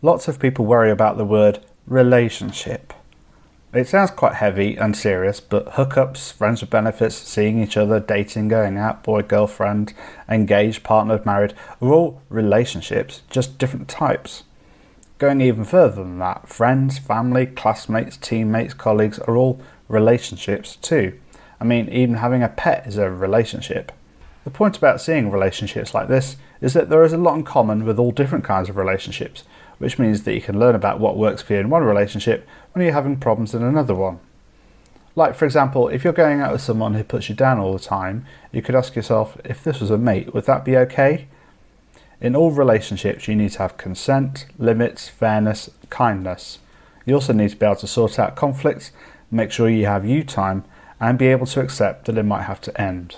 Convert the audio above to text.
Lots of people worry about the word relationship. It sounds quite heavy and serious, but hookups, friends with benefits, seeing each other, dating, going out, boy, girlfriend, engaged, partnered, married are all relationships, just different types. Going even further than that, friends, family, classmates, teammates, colleagues are all relationships too. I mean, even having a pet is a relationship. The point about seeing relationships like this is that there is a lot in common with all different kinds of relationships, which means that you can learn about what works for you in one relationship when you're having problems in another one. Like, for example, if you're going out with someone who puts you down all the time, you could ask yourself, if this was a mate, would that be okay? In all relationships, you need to have consent, limits, fairness, kindness. You also need to be able to sort out conflicts, make sure you have you time, and be able to accept that it might have to end.